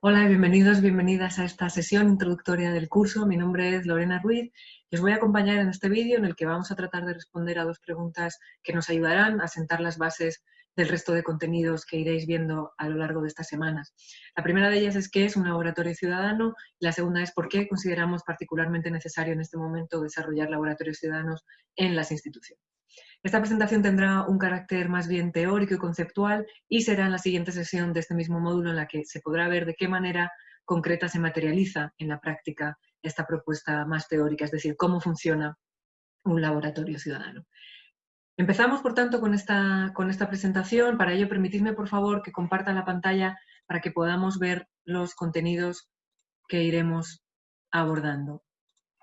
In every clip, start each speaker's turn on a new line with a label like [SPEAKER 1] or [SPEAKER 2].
[SPEAKER 1] Hola, bienvenidos, bienvenidas a esta sesión introductoria del curso. Mi nombre es Lorena Ruiz y os voy a acompañar en este vídeo en el que vamos a tratar de responder a dos preguntas que nos ayudarán a sentar las bases del resto de contenidos que iréis viendo a lo largo de estas semanas. La primera de ellas es qué es un laboratorio ciudadano y la segunda es por qué consideramos particularmente necesario en este momento desarrollar laboratorios ciudadanos en las instituciones. Esta presentación tendrá un carácter más bien teórico y conceptual y será en la siguiente sesión de este mismo módulo en la que se podrá ver de qué manera concreta se materializa en la práctica esta propuesta más teórica, es decir, cómo funciona un laboratorio ciudadano. Empezamos, por tanto, con esta, con esta presentación. Para ello, permitidme, por favor, que comparta la pantalla para que podamos ver los contenidos que iremos abordando.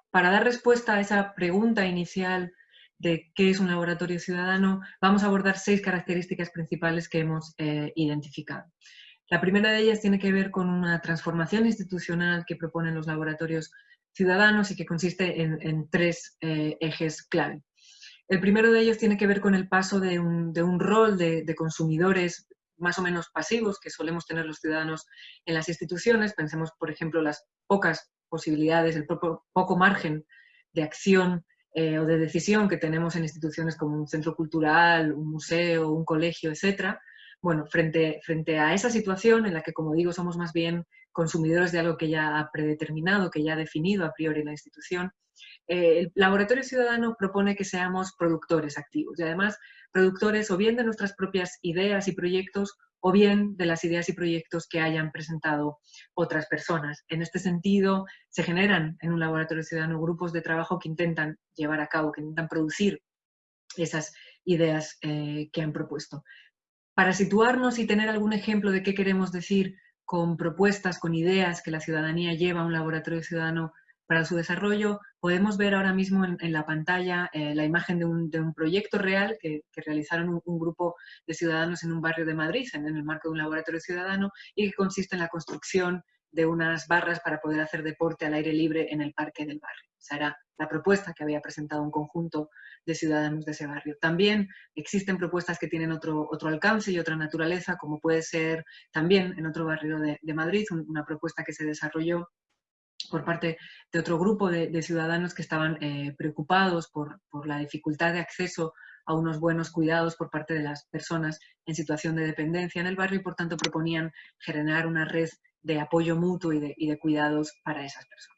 [SPEAKER 1] Para dar respuesta a esa pregunta inicial de qué es un laboratorio ciudadano, vamos a abordar seis características principales que hemos eh, identificado. La primera de ellas tiene que ver con una transformación institucional que proponen los laboratorios ciudadanos y que consiste en, tres eh, ejes clave. El primero de ellos tiene que ver con el paso de un, rol de, consumidores más o menos pasivos que solemos tener los ciudadanos en las instituciones. Pensemos, por ejemplo, las pocas posibilidades, el poco margen de acción eh, o de decisión que tenemos en instituciones como un centro cultural, un museo, un colegio, etc. Bueno, frente, frente a esa situación en la que, como digo, somos más bien consumidores de algo que ya ha predeterminado, que ya ha definido a priori la institución, eh, el laboratorio ciudadano propone que seamos productores activos y además productores o bien de nuestras propias ideas y proyectos o bien de las ideas y proyectos que hayan presentado otras personas. En este sentido, se generan en un laboratorio ciudadano grupos de trabajo que intentan llevar a cabo, que intentan producir esas ideas eh, que han propuesto. Para situarnos y tener algún ejemplo de qué queremos decir con propuestas, con ideas que la ciudadanía lleva a un laboratorio ciudadano para su desarrollo, podemos ver ahora mismo en, la pantalla eh, la imagen de un, proyecto real que, realizaron un, grupo de ciudadanos en un barrio de Madrid, en, el marco de un laboratorio ciudadano, y que consiste en la construcción de unas barras para poder hacer deporte al aire libre en el parque del barrio. Esa era la propuesta que había presentado un conjunto de ciudadanos de ese barrio. También existen propuestas que tienen otro, otro alcance y otra naturaleza, como puede ser también en otro barrio de, de Madrid, una propuesta que se desarrolló por parte de otro grupo de, ciudadanos que estaban eh, preocupados por, la dificultad de acceso a unos buenos cuidados por parte de las personas en situación de dependencia en el barrio y por tanto proponían generar una red de apoyo mutuo y de, cuidados para esas personas.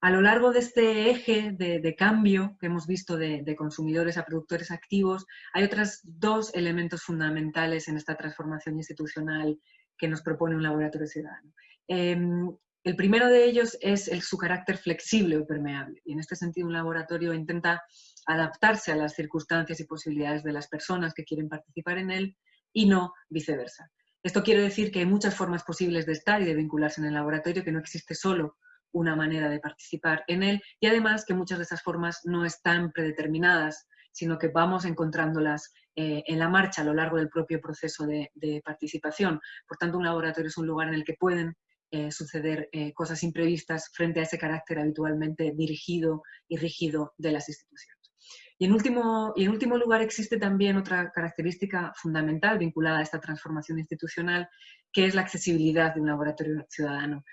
[SPEAKER 1] A lo largo de este eje de, cambio que hemos visto de, consumidores a productores activos, hay otros dos elementos fundamentales en esta transformación institucional que nos propone un laboratorio ciudadano. Em, el primero de ellos es su carácter flexible o permeable. Y en este sentido un laboratorio intenta adaptarse a las circunstancias y posibilidades de las personas que quieren participar en él y no viceversa. Esto quiere decir que hay muchas formas posibles de estar y de vincularse en el laboratorio, que no existe solo una manera de participar en él y además que muchas de esas formas no están predeterminadas, sino que vamos encontrándolas eh, en la marcha a lo largo del propio proceso de, de participación. Por tanto, un laboratorio es un lugar en el que pueden eh, suceder eh, cosas imprevistas frente a ese carácter habitualmente dirigido y rígido de las instituciones. Y en, último, y en último lugar existe también otra característica fundamental vinculada a esta transformación institucional, que es la accesibilidad de un laboratorio ciudadano.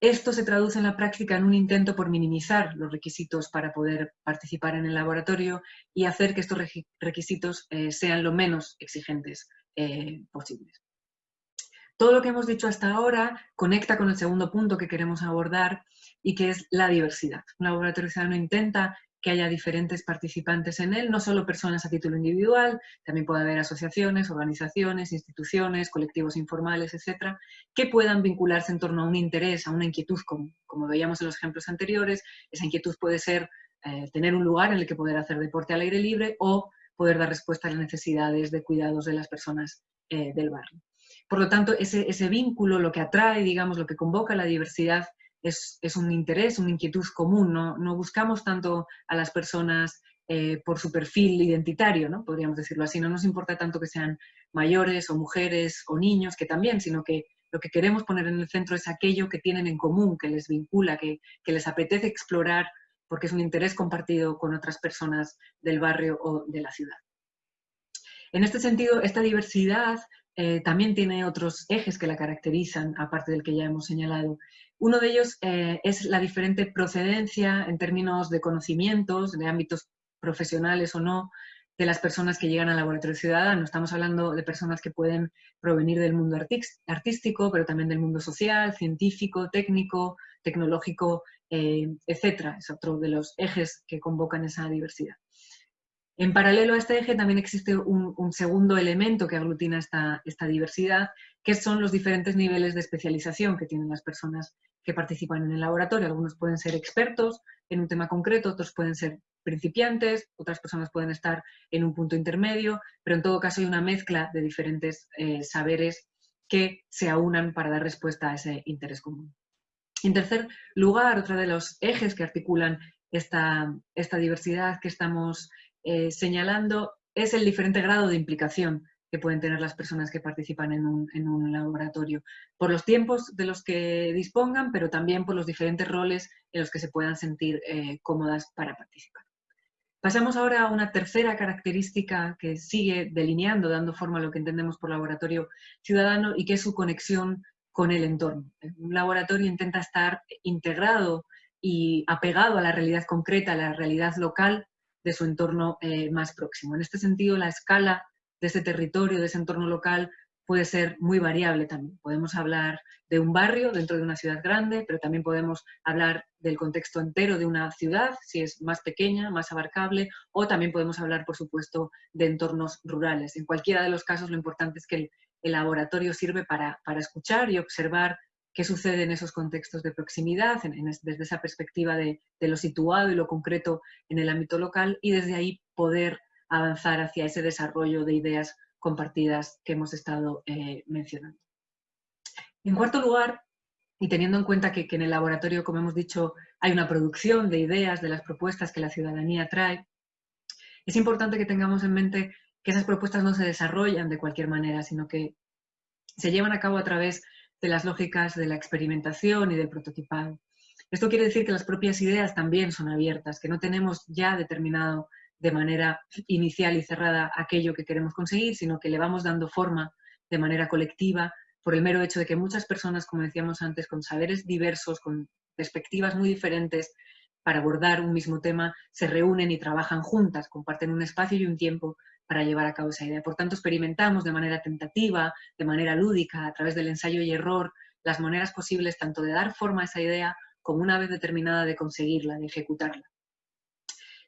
[SPEAKER 1] Esto se traduce en la práctica en un intento por minimizar los requisitos para poder participar en el laboratorio y hacer que estos requisitos eh, sean lo menos exigentes posibles. Todo lo que hemos dicho hasta ahora conecta con el segundo punto que queremos abordar y que es la diversidad. Un laboratorio ciudadano intenta que haya diferentes participantes en él, no solo personas a título individual, también puede haber asociaciones, organizaciones, instituciones, colectivos informales, etcétera, que puedan vincularse en torno a un interés, a una inquietud, como, veíamos en los ejemplos anteriores. Esa inquietud puede ser eh, tener un lugar en el que poder hacer deporte al aire libre o poder dar respuesta a las necesidades de cuidados de las personas eh, del barrio. Por lo tanto, ese, vínculo, lo que atrae, digamos, lo que convoca la diversidad es, un interés, una inquietud común. No, buscamos tanto a las personas eh, por su perfil identitario, ¿no? podríamos decirlo así. No nos importa tanto que sean mayores o mujeres o niños, que también, sino que lo que queremos poner en el centro es aquello que tienen en común, que les vincula, que les apetece explorar porque es un interés compartido con otras personas del barrio o de la ciudad. En este sentido, esta diversidad eh, también tiene otros ejes que la caracterizan, aparte del que ya hemos señalado. Uno de ellos eh, es la diferente procedencia en términos de conocimientos, de ámbitos profesionales o no, de las personas que llegan al laboratorio ciudadano. Estamos hablando de personas que pueden provenir del mundo artístico, pero también del mundo social, científico, técnico, tecnológico, eh, etc. Es otro de los ejes que convocan esa diversidad. En paralelo a este eje también existe un, segundo elemento que aglutina esta, esta, diversidad, que son los diferentes niveles de especialización que tienen las personas que participan en el laboratorio. Algunos pueden ser expertos en un tema concreto, otros pueden ser principiantes, otras personas pueden estar en un punto intermedio, pero en todo caso hay una mezcla de diferentes eh, saberes que se aunan para dar respuesta a ese interés común. En tercer lugar, otro de los ejes que articulan esta, esta diversidad que estamos eh, señalando es el diferente grado de implicación que pueden tener las personas que participan en un, laboratorio, por los tiempos de los que dispongan, pero también por los diferentes roles en los que se puedan sentir eh, cómodas para participar. Pasamos ahora a una tercera característica que sigue delineando, dando forma a lo que entendemos por laboratorio ciudadano y que es su conexión con el entorno. Un laboratorio intenta estar integrado y apegado a la realidad concreta, a la realidad local de su entorno eh, más próximo. En este sentido, la escala de ese territorio, de ese entorno local, puede ser muy variable también. Podemos hablar de un barrio dentro de una ciudad grande, pero también podemos hablar del contexto entero de una ciudad, si es más pequeña, más abarcable, o también podemos hablar, por supuesto, de entornos rurales. En cualquiera de los casos, lo importante es que el, laboratorio sirve para, escuchar y observar qué sucede en esos contextos de proximidad, desde esa perspectiva de, lo situado y lo concreto en el ámbito local, y desde ahí poder avanzar hacia ese desarrollo de ideas compartidas que hemos estado eh, mencionando. En cuarto lugar, y teniendo en cuenta que, en el laboratorio, como hemos dicho, hay una producción de ideas, de las propuestas que la ciudadanía trae, es importante que tengamos en mente que esas propuestas no se desarrollan de cualquier manera, sino que se llevan a cabo a través de las lógicas de la experimentación y del prototipado. Esto quiere decir que las propias ideas también son abiertas, que no tenemos ya determinado de manera inicial y cerrada aquello que queremos conseguir, sino que le vamos dando forma de manera colectiva por el mero hecho de que muchas personas, como decíamos antes, con saberes diversos, con perspectivas muy diferentes para abordar un mismo tema, se reúnen y trabajan juntas, comparten un espacio y un tiempo para llevar a cabo esa idea. Por tanto, experimentamos de manera tentativa, de manera lúdica, a través del ensayo y error, las maneras posibles tanto de dar forma a esa idea como una vez determinada de conseguirla, de ejecutarla.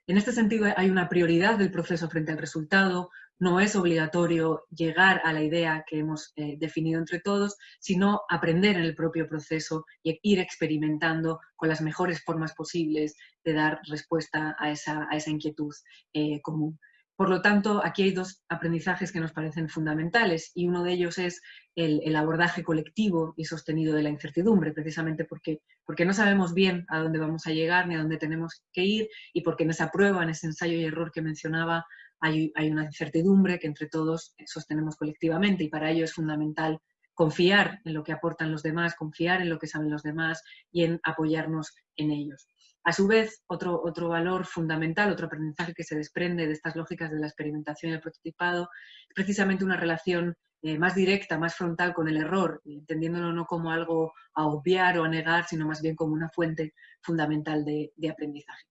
[SPEAKER 1] En este sentido, hay una prioridad del proceso frente al resultado. No es obligatorio llegar a la idea que hemos eh, definido entre todos, sino aprender en el propio proceso y ir experimentando con las mejores formas posibles de dar respuesta a esa, inquietud eh, común. Por lo tanto, aquí hay dos aprendizajes que nos parecen fundamentales y uno de ellos es el, abordaje colectivo y sostenido de la incertidumbre, precisamente porque, porque no sabemos bien a dónde vamos a llegar ni a dónde tenemos que ir y porque en esa prueba, en ese ensayo y error que mencionaba, hay, hay una incertidumbre que entre todos sostenemos colectivamente y para ello es fundamental confiar en lo que aportan los demás, confiar en lo que saben los demás y en apoyarnos en ellos. A su vez, otro, otro valor fundamental, otro aprendizaje que se desprende de estas lógicas de la experimentación y el prototipado, es precisamente una relación eh, más directa, más frontal con el error, entendiéndolo no como algo a obviar o a negar, sino más bien como una fuente fundamental de aprendizaje.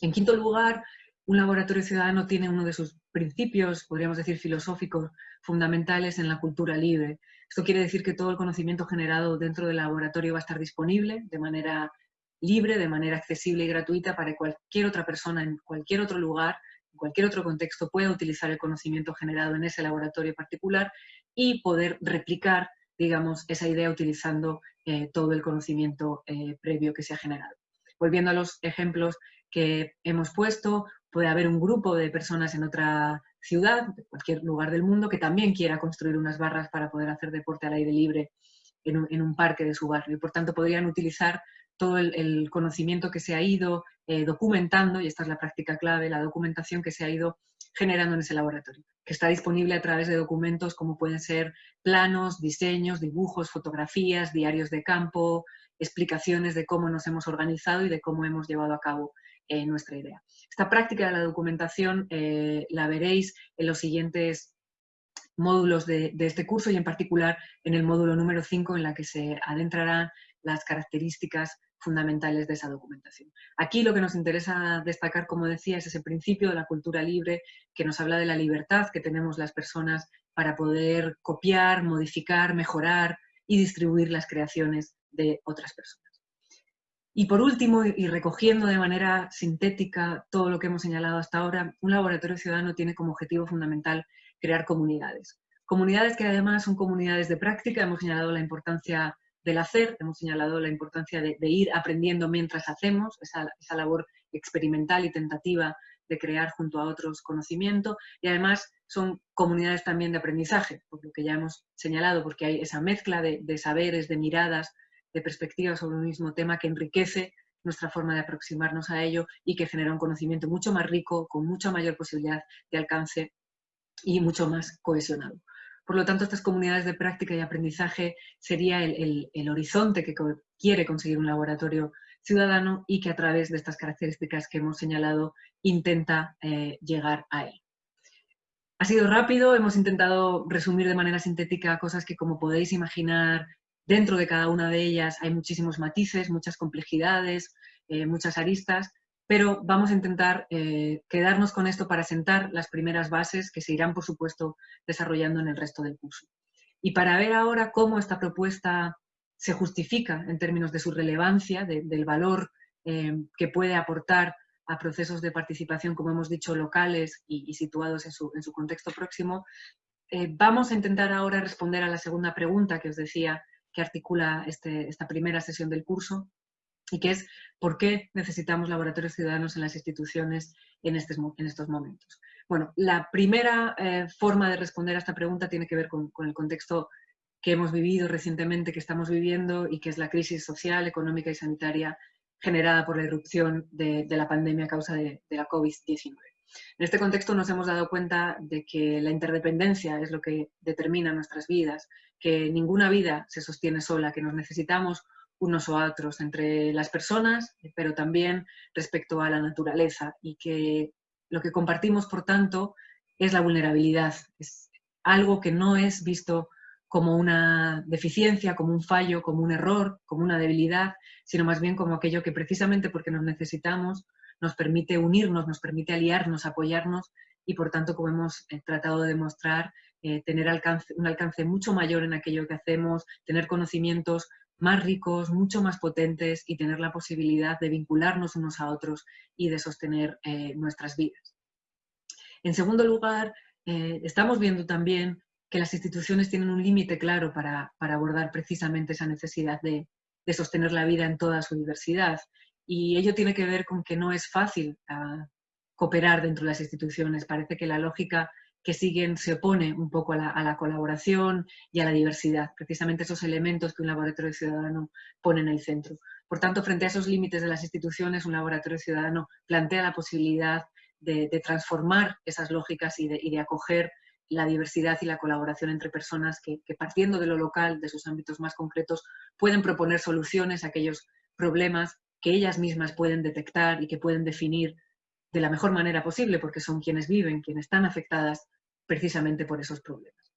[SPEAKER 1] En quinto lugar, un laboratorio ciudadano tiene uno de sus principios, podríamos decir, filosóficos fundamentales en la cultura libre. Esto quiere decir que todo el conocimiento generado dentro del laboratorio va a estar disponible de manera libre, de manera accesible y gratuita para cualquier otra persona en cualquier otro lugar, en cualquier otro contexto, pueda utilizar el conocimiento generado en ese laboratorio particular y poder replicar, digamos, esa idea utilizando eh, todo el conocimiento eh, previo que se ha generado. Volviendo a los ejemplos que hemos puesto, puede haber un grupo de personas en otra ciudad, en cualquier lugar del mundo, que también quiera construir unas barras para poder hacer deporte al aire libre en un, en un parque de su barrio. Y por tanto podrían utilizar todo el, conocimiento que se ha ido eh, documentando, y esta es la práctica clave, la documentación que se ha ido generando en ese laboratorio, que está disponible a través de documentos como pueden ser planos, diseños, dibujos, fotografías, diarios de campo, explicaciones de cómo nos hemos organizado y de cómo hemos llevado a cabo eh, nuestra idea. Esta práctica de la documentación eh, la veréis en los siguientes módulos de, este curso y en particular en el módulo número 5 en la que se adentrarán las características fundamentales de esa documentación. Aquí lo que nos interesa destacar, como decía, es ese principio de la cultura libre que nos habla de la libertad que tenemos las personas para poder copiar, modificar, mejorar y distribuir las creaciones de otras personas. Y por último, y recogiendo de manera sintética todo lo que hemos señalado hasta ahora, un laboratorio ciudadano tiene como objetivo fundamental crear comunidades. Comunidades que además son comunidades de práctica, hemos señalado la importancia del hacer, hemos señalado la importancia de, ir aprendiendo mientras hacemos, esa, labor experimental y tentativa de crear junto a otros conocimiento, y además son comunidades también de aprendizaje, por lo que ya hemos señalado, porque hay esa mezcla de, de saberes, de miradas, de perspectiva sobre un mismo tema que enriquece nuestra forma de aproximarnos a ello y que genera un conocimiento mucho más rico, con mucha mayor posibilidad de alcance y mucho más cohesionado. Por lo tanto, estas comunidades de práctica y aprendizaje sería el, horizonte que quiere conseguir un laboratorio ciudadano y que a través de estas características que hemos señalado intenta eh, llegar a él. Ha sido rápido, hemos intentado resumir de manera sintética cosas que como podéis imaginar Dentro de cada una de ellas hay muchísimos matices, muchas complejidades, eh, muchas aristas, pero vamos a intentar eh, quedarnos con esto para sentar las primeras bases que se irán, por supuesto, desarrollando en el resto del curso. Y para ver ahora cómo esta propuesta se justifica en términos de su relevancia, del valor eh, que puede aportar a procesos de participación, como hemos dicho, locales y, situados en su, contexto próximo, vamos a intentar ahora responder a la segunda pregunta que os decía que articula este, esta primera sesión del curso y que es por qué necesitamos laboratorios ciudadanos en las instituciones en, en estos momentos. Bueno, la primera eh, forma de responder a esta pregunta tiene que ver con, el contexto que hemos vivido recientemente, que estamos viviendo y que es la crisis social, económica y sanitaria generada por la irrupción de, la pandemia a causa de, de la COVID-19. En este contexto nos hemos dado cuenta de que la interdependencia es lo que determina nuestras vidas, que ninguna vida se sostiene sola, que nos necesitamos unos o otros entre las personas, pero también respecto a la naturaleza y que lo que compartimos, por tanto, es la vulnerabilidad. Es algo que no es visto como una deficiencia, como un fallo, como un error, como una debilidad, sino más bien como aquello que precisamente porque nos necesitamos nos permite unirnos, nos permite aliarnos, apoyarnos y por tanto, como hemos eh, tratado de demostrar, eh, tener un alcance mucho mayor en aquello que hacemos, tener conocimientos más ricos, mucho más potentes y tener la posibilidad de vincularnos unos a otros y de sostener eh, nuestras vidas. En segundo lugar, estamos viendo también que las instituciones tienen un límite claro para, abordar precisamente esa necesidad de, de, sostener la vida en toda su diversidad y ello tiene que ver con que no es fácil ah, cooperar dentro de las instituciones. Parece que la lógica que siguen se opone un poco a la, colaboración y a la diversidad, precisamente esos elementos que un laboratorio ciudadano pone en el centro. Por tanto, frente a esos límites de las instituciones, un laboratorio ciudadano plantea la posibilidad de, transformar esas lógicas y de, acoger la diversidad y la colaboración entre personas que, que, partiendo de lo local, de sus ámbitos más concretos, pueden proponer soluciones a aquellos problemas que ellas mismas pueden detectar y que pueden definir de la mejor manera posible, porque son quienes viven, quienes están afectadas precisamente por esos problemas.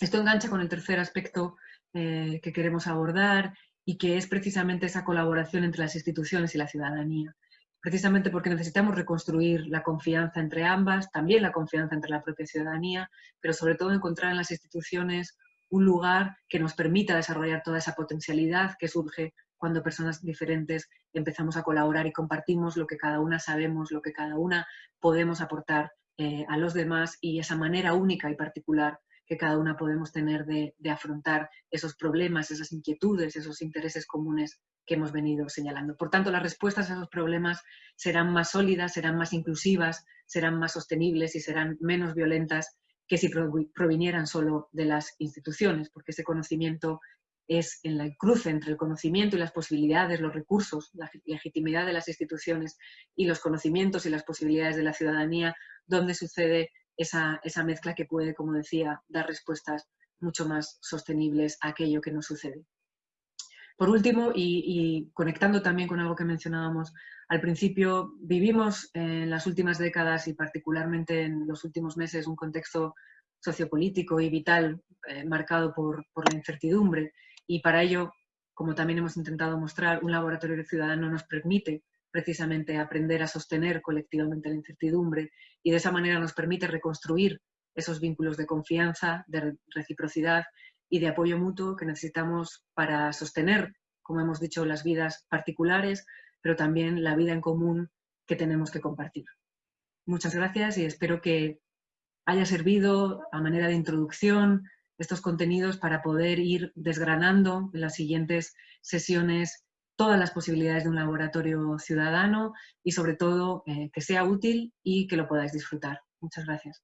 [SPEAKER 1] Esto engancha con el tercer aspecto eh, que queremos abordar y que es precisamente esa colaboración entre las instituciones y la ciudadanía. Precisamente porque necesitamos reconstruir la confianza entre ambas, también la confianza entre la propia ciudadanía, pero sobre todo encontrar en las instituciones un lugar que nos permita desarrollar toda esa potencialidad que surge cuando personas diferentes empezamos a colaborar y compartimos lo que cada una sabemos, lo que cada una podemos aportar eh, a los demás y esa manera única y particular que cada una podemos tener de, afrontar esos problemas, esas inquietudes, esos intereses comunes que hemos venido señalando. Por tanto, las respuestas a esos problemas serán más sólidas, serán más inclusivas, serán más sostenibles y serán menos violentas que si provinieran solo de las instituciones, porque ese conocimiento es en el cruce entre el conocimiento y las posibilidades, los recursos, la legitimidad de las instituciones y los conocimientos y las posibilidades de la ciudadanía, donde sucede esa, mezcla que puede, como decía, dar respuestas mucho más sostenibles a aquello que nos sucede. Por último, y, conectando también con algo que mencionábamos al principio, vivimos en las últimas décadas y particularmente en los últimos meses un contexto sociopolítico y vital eh, marcado por, por la incertidumbre y para ello, como también hemos intentado mostrar, un laboratorio ciudadano nos permite precisamente aprender a sostener colectivamente la incertidumbre y de esa manera nos permite reconstruir esos vínculos de confianza, de reciprocidad y de apoyo mutuo que necesitamos para sostener, como hemos dicho, las vidas particulares, pero también la vida en común que tenemos que compartir. Muchas gracias y espero que haya servido a manera de introducción estos contenidos para poder ir desgranando en las siguientes sesiones todas las posibilidades de un laboratorio ciudadano y sobre todo eh, que sea útil y que lo podáis disfrutar. Muchas gracias.